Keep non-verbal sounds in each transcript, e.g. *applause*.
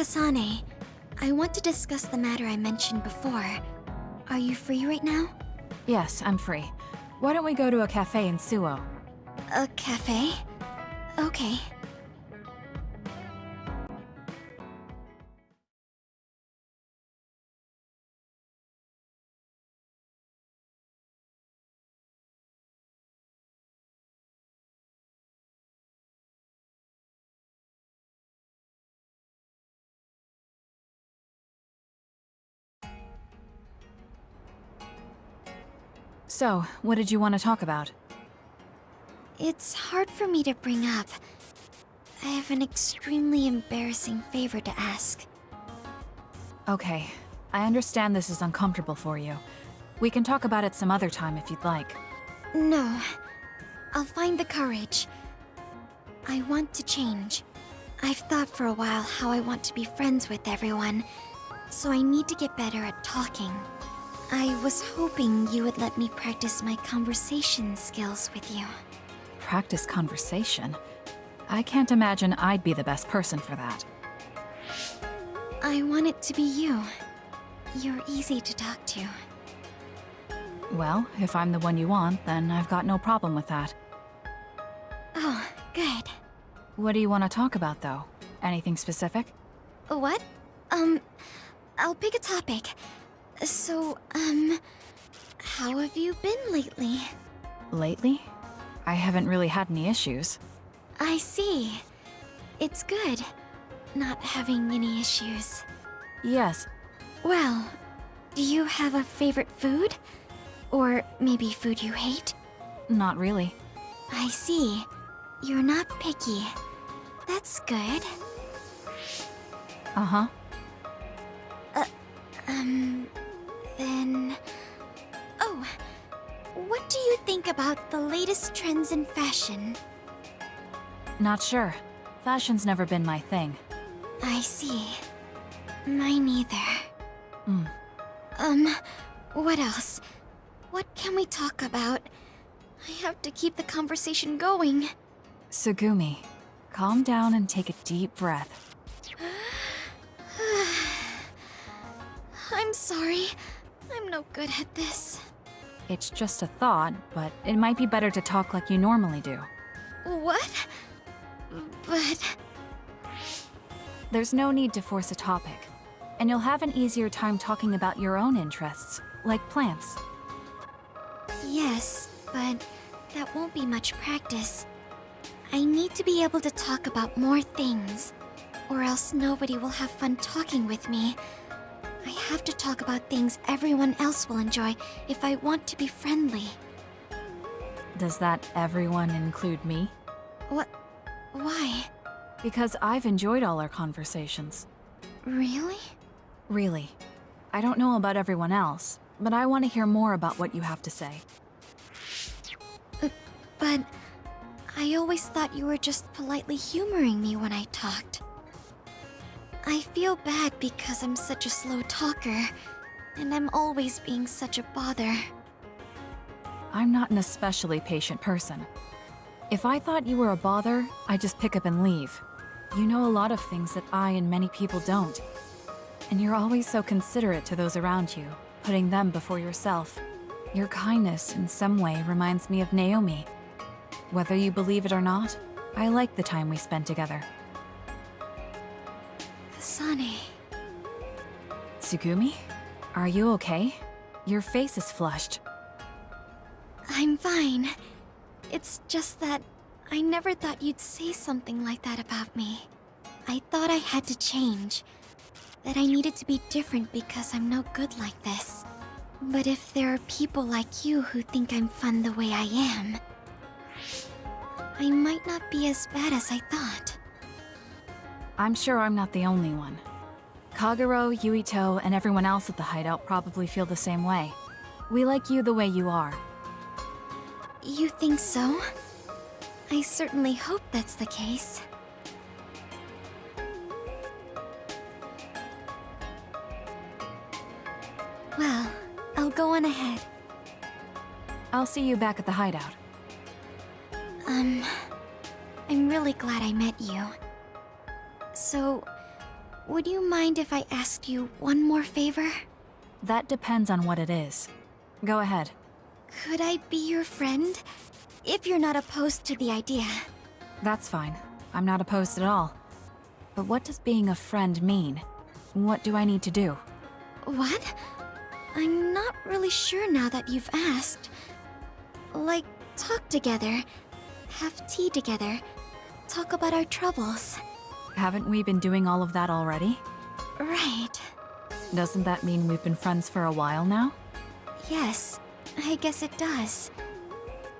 Kasane, I want to discuss the matter I mentioned before. Are you free right now? Yes, I'm free. Why don't we go to a cafe in Suoh? A cafe? Okay. So, what did you want to talk about? It's hard for me to bring up. I have an extremely embarrassing favor to ask. Okay, I understand this is uncomfortable for you. We can talk about it some other time if you'd like. No. I'll find the courage. I want to change. I've thought for a while how I want to be friends with everyone, so I need to get better at talking. I was hoping you would let me practice my conversation skills with you. Practice conversation? I can't imagine I'd be the best person for that. I want it to be you. You're easy to talk to. Well, if I'm the one you want, then I've got no problem with that. Oh, good. What do you want to talk about, though? Anything specific? What? Um, I'll pick a topic. So, um, how have you been lately? Lately? I haven't really had any issues. I see. It's good, not having any issues. Yes, Well, do you have a favorite food? Or maybe food you hate? not really. I see. You're not picky. That's good. Uh-huh. Uh, Um, then... Oh, what do you think about the latest trends in fashion? Not sure. Fashion's never been my thing. I see. Mine either. Hmm. Um, what else? What can we talk about? I have to keep the conversation going. Tsugumi, calm down and take a deep breath. *sighs* I'm sorry. I'm no good at this. It's just a thought, but it might be better to talk like you normally do. What? But... There's no need to force a topic. And you'll have an easier time talking about your own interests, like plants. Yes, but that won't be much practice. I need to be able to talk about more things, or else nobody will have fun talking with me. I have to talk about things everyone else will enjoy if I want to be friendly. Does that everyone include me? What? Why? Because I've enjoyed all our conversations. Really? Really. I don't know about everyone else, but I want to hear more about what you have to say. Uh, but I always thought you were just politely humoring me when I talked. I feel bad because I'm such a slow talker, and I'm always being such a bother. I'm not an especially patient person. If I thought you were a bother, I'd just pick up and leave. You know a lot of things that I and many people don't. And you're always so considerate to those around you, putting them before yourself. Your kindness, in some way, reminds me of Naomi. Whether you believe it or not, I like the time we spent together. Kasane, Tsugumi? Are you okay? Your face is flushed. I'm fine. It's just that I never thought you'd say something like that about me. I thought I had to change. That I needed to be different because I'm no good like this. But if there are people like you who think I'm fun the way I am, I might not be as bad as I thought. I'm sure I'm not the only one. Kagero, Yuito, and everyone else at the hideout probably feel the same way. We like you the way you are. You think so? I certainly hope that's the case. Well, I'll go on ahead. I'll see you back at the hideout. Um, I'm really glad I met you. So, would you mind if I asked you one more favor? That depends on what it is. Go ahead. Could I be your friend? If you're not opposed to the idea. That's fine. I'm not opposed at all. But what does being a friend mean? What do I need to do? What? I'm not really sure now that you've asked. Like, talk together, have tea together, talk about our troubles. Haven't we been doing all of that already? Right. Doesn't that mean we've been friends for a while now? Yes, I guess it does.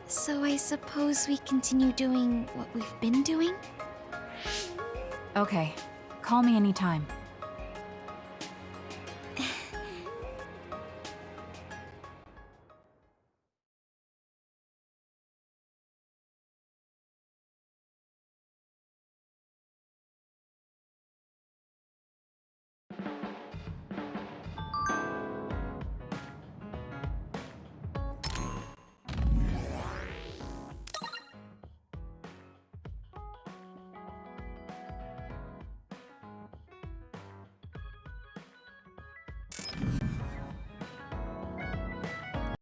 So I suppose we continue doing what we've been doing? Okay. Call me anytime.